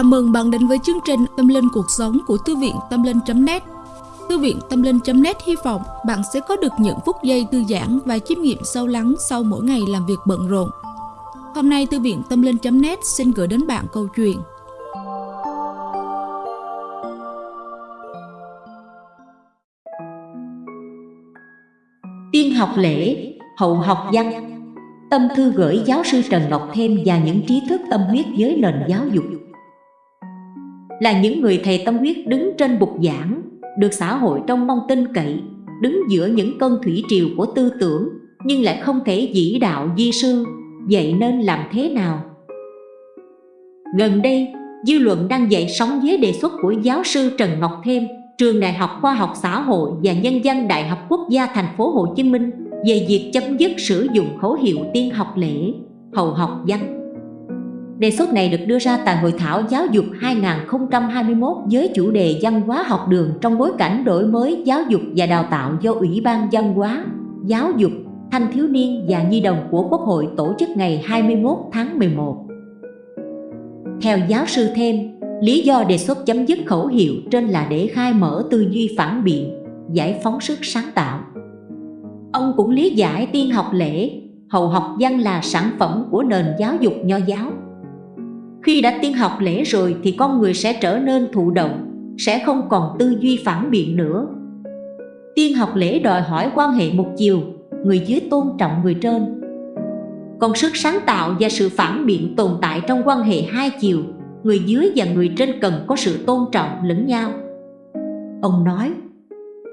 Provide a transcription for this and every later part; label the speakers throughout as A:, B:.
A: Chào mừng bạn đến với chương trình Tâm Linh Cuộc Sống của Thư viện Tâm Linh.net Thư viện Tâm Linh.net hy vọng bạn sẽ có được những phút giây thư giãn và chiêm nghiệm sâu lắng sau mỗi ngày làm việc bận rộn. Hôm nay Thư viện Tâm Linh.net xin gửi đến bạn câu chuyện.
B: Tiên học lễ, hậu học văn. Tâm thư gửi giáo sư Trần Ngọc Thêm và những trí thức tâm huyết với nền giáo dục là những người thầy tâm huyết đứng trên bục giảng, được xã hội trong mong tin cậy, đứng giữa những cơn thủy triều của tư tưởng, nhưng lại không thể dĩ đạo di sư, vậy nên làm thế nào? Gần đây, dư luận đang dậy sóng với đề xuất của giáo sư Trần Ngọc Thêm, trường Đại học Khoa học Xã hội và Nhân dân Đại học Quốc gia thành phố Hồ Chí Minh về việc chấm dứt sử dụng khẩu hiệu tiên học lễ, hầu học văn Đề xuất này được đưa ra tại Hội thảo Giáo dục 2021 với chủ đề văn hóa học đường trong bối cảnh đổi mới giáo dục và đào tạo do Ủy ban văn hóa, giáo dục, thanh thiếu niên và nhi đồng của Quốc hội tổ chức ngày 21 tháng 11. Theo giáo sư thêm, lý do đề xuất chấm dứt khẩu hiệu trên là để khai mở tư duy phản biện, giải phóng sức sáng tạo. Ông cũng lý giải tiên học lễ, hậu học văn là sản phẩm của nền giáo dục nho giáo khi đã tiên học lễ rồi thì con người sẽ trở nên thụ động, sẽ không còn tư duy phản biện nữa. Tiên học lễ đòi hỏi quan hệ một chiều, người dưới tôn trọng người trên. Còn sức sáng tạo và sự phản biện tồn tại trong quan hệ hai chiều, người dưới và người trên cần có sự tôn trọng lẫn nhau. Ông nói,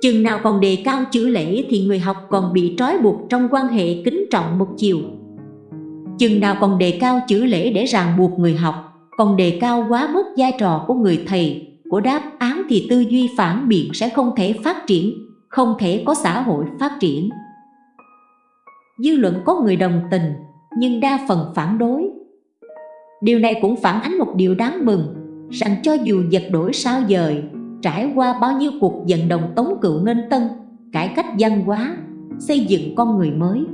B: chừng nào còn đề cao chữ lễ thì người học còn bị trói buộc trong quan hệ kính trọng một chiều chừng nào còn đề cao chữ lễ để ràng buộc người học còn đề cao quá mức vai trò của người thầy của đáp án thì tư duy phản biện sẽ không thể phát triển không thể có xã hội phát triển. Dư luận có người đồng tình nhưng đa phần phản đối. Điều này cũng phản ánh một điều đáng mừng rằng cho dù giật đổi sao dời trải qua bao nhiêu cuộc vận động tống cựu nên tân cải cách văn hóa xây dựng con người mới.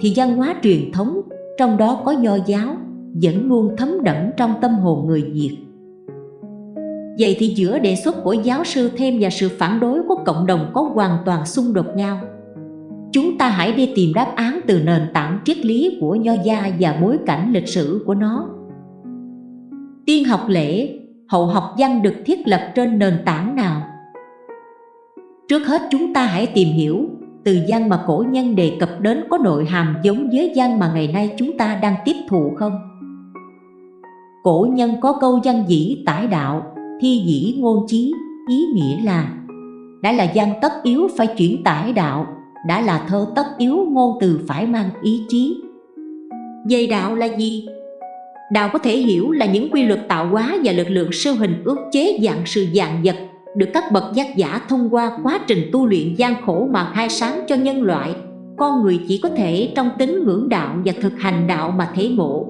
B: Thì văn hóa truyền thống, trong đó có nho giáo, vẫn luôn thấm đẫm trong tâm hồn người Việt. Vậy thì giữa đề xuất của giáo sư thêm và sự phản đối của cộng đồng có hoàn toàn xung đột nhau. Chúng ta hãy đi tìm đáp án từ nền tảng triết lý của nho gia và bối cảnh lịch sử của nó. Tiên học lễ, hậu học văn được thiết lập trên nền tảng nào? Trước hết chúng ta hãy tìm hiểu từ văn mà cổ nhân đề cập đến có nội hàm giống với văn mà ngày nay chúng ta đang tiếp thụ không? Cổ nhân có câu văn dĩ tải đạo, thi dĩ ngôn chí, ý nghĩa là Đã là văn tất yếu phải chuyển tải đạo, đã là thơ tất yếu ngôn từ phải mang ý chí. Về đạo là gì? Đạo có thể hiểu là những quy luật tạo hóa và lực lượng siêu hình ước chế dạng sự dạng vật được các bậc giác giả thông qua quá trình tu luyện gian khổ mà khai sáng cho nhân loại. Con người chỉ có thể trong tính ngưỡng đạo và thực hành đạo mà thể ngộ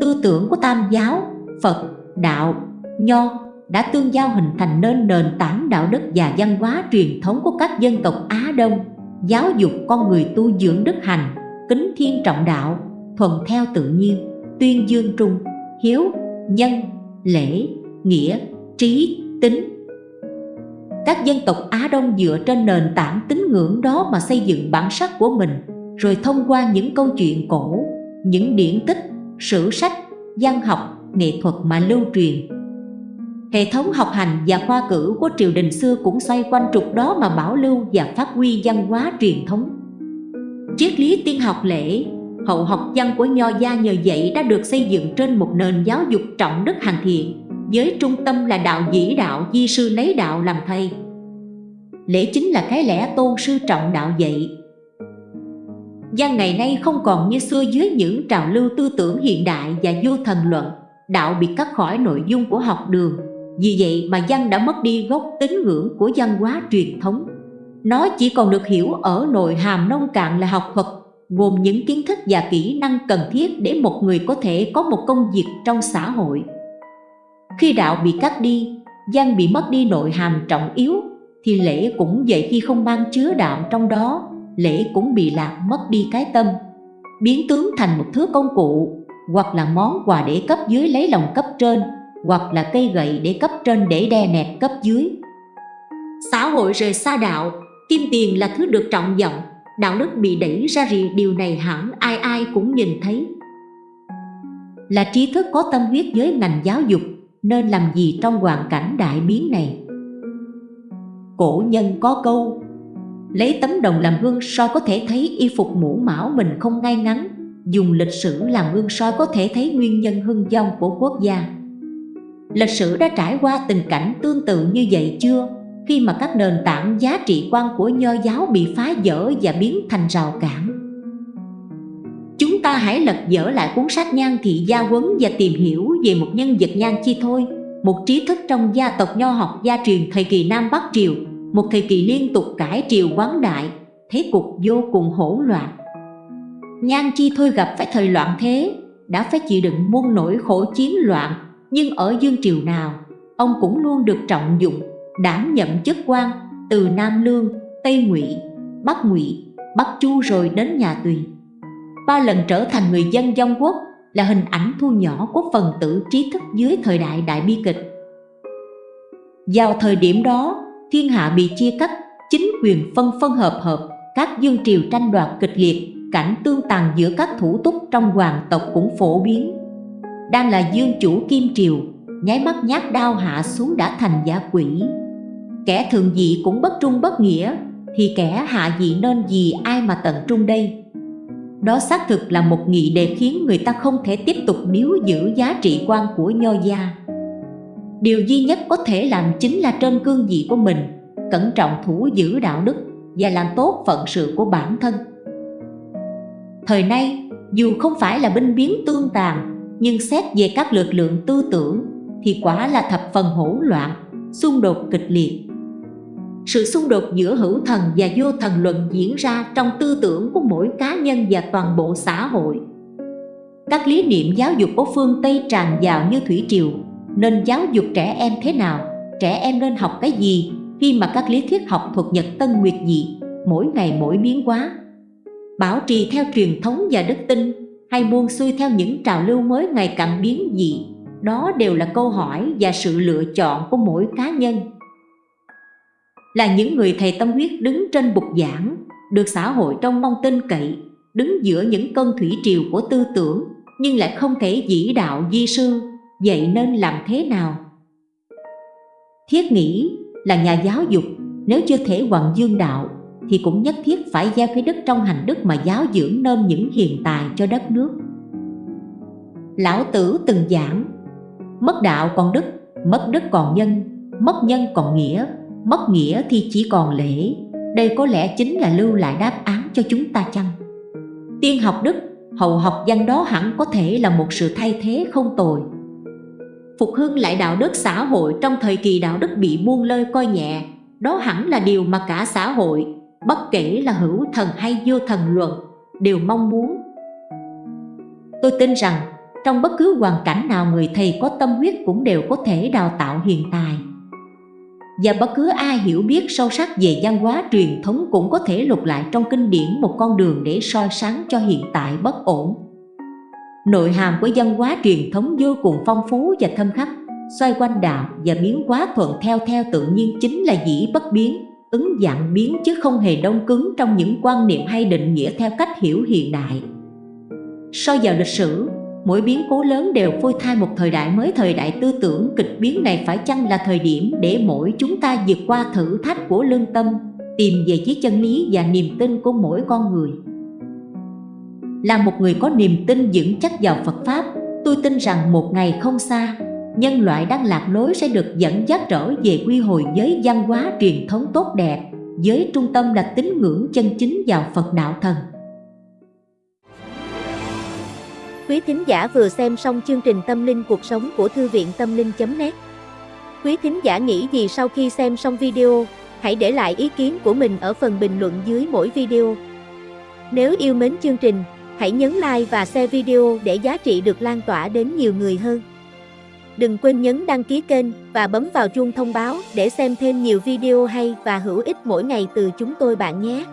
B: tư tưởng của tam giáo phật đạo nho đã tương giao hình thành nên nền tảng đạo đức và văn hóa truyền thống của các dân tộc Á Đông. Giáo dục con người tu dưỡng đức hành kính thiên trọng đạo thuần theo tự nhiên tuyên dương trung hiếu nhân lễ nghĩa trí tính. Các dân tộc Á Đông dựa trên nền tảng tín ngưỡng đó mà xây dựng bản sắc của mình rồi thông qua những câu chuyện cổ, những điển tích, sử sách, văn học, nghệ thuật mà lưu truyền. Hệ thống học hành và khoa cử của triều đình xưa cũng xoay quanh trục đó mà bảo lưu và phát huy văn hóa truyền thống. Triết lý tiên học lễ, hậu học văn của Nho gia nhờ vậy đã được xây dựng trên một nền giáo dục trọng đức hành thiện với trung tâm là đạo dĩ đạo di sư lấy đạo làm thầy lễ chính là cái lẽ tôn sư trọng đạo dạy gian ngày nay không còn như xưa dưới những trào lưu tư tưởng hiện đại và vô thần luận Đạo bị cắt khỏi nội dung của học đường. Vì vậy mà văn đã mất đi gốc tín ngưỡng của văn hóa truyền thống. Nó chỉ còn được hiểu ở nội hàm nông cạn là học thuật Gồm những kiến thức và kỹ năng cần thiết để một người có thể có một công việc trong xã hội. Khi đạo bị cắt đi, văn bị mất đi nội hàm trọng yếu Thì lễ cũng vậy khi không mang chứa đạo trong đó. Lễ cũng bị lạc mất đi cái tâm Biến tướng thành một thứ công cụ hoặc là món quà để cấp dưới lấy lòng cấp trên, hoặc là cây gậy để cấp trên để đè nẹt cấp dưới. Xã hội rời xa đạo, kim tiền là thứ được trọng vọng, đạo đức bị đẩy ra rì điều này hẳn ai ai cũng nhìn thấy. Là trí thức có tâm huyết với ngành giáo dục, nên làm gì trong hoàn cảnh đại biến này? Cổ nhân có câu Lấy tấm đồng làm gương soi có thể thấy y phục mũ mão mình không ngay ngắn. Dùng lịch sử làm gương soi có thể thấy nguyên nhân hưng vong của quốc gia. Lịch sử đã trải qua tình cảnh tương tự như vậy chưa? Khi mà các nền tảng giá trị quan của nho giáo bị phá vỡ và biến thành rào cản. Chúng ta hãy lật dở lại cuốn sách Nhan Thị Gia Quấn và tìm hiểu về một nhân vật Nhan Chi thôi. Một trí thức trong gia tộc nho học gia truyền thời kỳ Nam Bắc Triều. Một thời kỳ liên tục cải triều quán đại Thế cục vô cùng hỗn loạn Nhan Chi Thôi gặp phải thời loạn thế Đã phải chịu đựng muôn nỗi khổ chiến loạn Nhưng ở dương triều nào Ông cũng luôn được trọng dụng đảm nhận chức quan từ Nam Lương, Tây Ngụy, Bắc Ngụy, Bắc Chu rồi đến nhà Tùy. Ba lần trở thành người dân dông quốc là hình ảnh thu nhỏ của phần tử trí thức dưới thời đại đại bi kịch. Vào thời điểm đó, thiên hạ bị chia cắt, chính quyền phân phân hợp hợp, các dương triều tranh đoạt kịch liệt, cảnh tương tàn giữa các thủ túc trong hoàng tộc cũng phổ biến. Đang là dương chủ kim triều, nháy mắt nhát đao hạ xuống đã thành giả quỷ. Kẻ thường dị cũng bất trung bất nghĩa thì kẻ hạ dị nên gì ai mà tận trung đây? Đó xác thực là một nghị đề khiến người ta không thể tiếp tục níu giữ giá trị quan của nho gia điều duy nhất có thể làm chính là trên cương vị của mình, cẩn trọng thủ giữ đạo đức và làm tốt phận sự của bản thân. Thời nay, dù không phải là binh biến tương tàn, nhưng xét về các lực lượng tư tưởng thì quả là thập phần hỗn loạn, xung đột kịch liệt. Sự xung đột giữa hữu thần và vô thần luận diễn ra trong tư tưởng của mỗi cá nhân và toàn bộ xã hội. Các lý niệm giáo dục của phương Tây tràn vào như thủy triều nên giáo dục trẻ em thế nào? Trẻ em nên học cái gì? Khi mà các lý thuyết học thuật nhật tân nguyệt dị mỗi ngày mỗi biến hóa. Bảo trì theo truyền thống và đức tin hay buông xuôi theo những trào lưu mới ngày càng biến dị đó đều là câu hỏi và sự lựa chọn của mỗi cá nhân. Là những người thầy tâm huyết đứng trên bục giảng, được xã hội trong mong tin cậy, đứng giữa những cơn thủy triều của tư tưởng, nhưng lại không thể dĩ đạo di sư, vậy nên làm thế nào? Thiết nghĩ là nhà giáo dục, nếu chưa thể hoàng dương đạo, thì cũng nhất thiết phải gieo cái đức trong hành đức mà giáo dưỡng nên những hiền tài cho đất nước. Lão Tử từng giảng, mất đạo còn đức, mất đức còn nhân, mất nhân còn nghĩa, mất nghĩa thì chỉ còn lễ đây có lẽ chính là lưu lại đáp án cho chúng ta chăng tiên học đức hậu học văn đó hẳn có thể là một sự thay thế không tồi phục hưng lại đạo đức xã hội trong thời kỳ đạo đức bị buông lơi coi nhẹ. Đó hẳn là điều mà cả xã hội, bất kể là hữu thần hay vô thần luận, đều mong muốn. Tôi tin rằng, trong bất cứ hoàn cảnh nào người thầy có tâm huyết cũng đều có thể đào tạo hiền tài và bất cứ ai hiểu biết sâu sắc về văn hóa truyền thống cũng có thể lục lại trong kinh điển một con đường để soi sáng cho hiện tại bất ổn. Nội hàm của văn hóa truyền thống vô cùng phong phú và thâm khắc, xoay quanh đạo và biến hóa thuận theo theo tự nhiên chính là dĩ bất biến, ứng dạng biến chứ không hề đông cứng trong những quan niệm hay định nghĩa theo cách hiểu hiện đại. So vào lịch sử, mỗi biến cố lớn đều phôi thai một thời đại mới thời đại tư tưởng kịch biến này phải chăng là thời điểm để mỗi chúng ta vượt qua thử thách của lương tâm tìm về chiếc chân lý và niềm tin của mỗi con người là một người có niềm tin vững chắc vào Phật Pháp. Tôi tin rằng một ngày không xa nhân loại đang lạc lối sẽ được dẫn dắt trở về quy hồi với văn hóa truyền thống tốt đẹp. Với trung tâm là tín ngưỡng chân chính vào Phật đạo thần.
C: Quý thính giả vừa xem xong chương trình Tâm linh cuộc sống của Thư viện Tâm linh.net Quý thính giả nghĩ gì sau khi xem xong video, hãy để lại ý kiến của mình ở phần bình luận dưới mỗi video. Nếu yêu mến chương trình, hãy nhấn like và share video để giá trị được lan tỏa đến nhiều người hơn. Đừng quên nhấn đăng ký kênh và bấm vào chuông thông báo để xem thêm nhiều video hay và hữu ích mỗi ngày từ chúng tôi bạn nhé.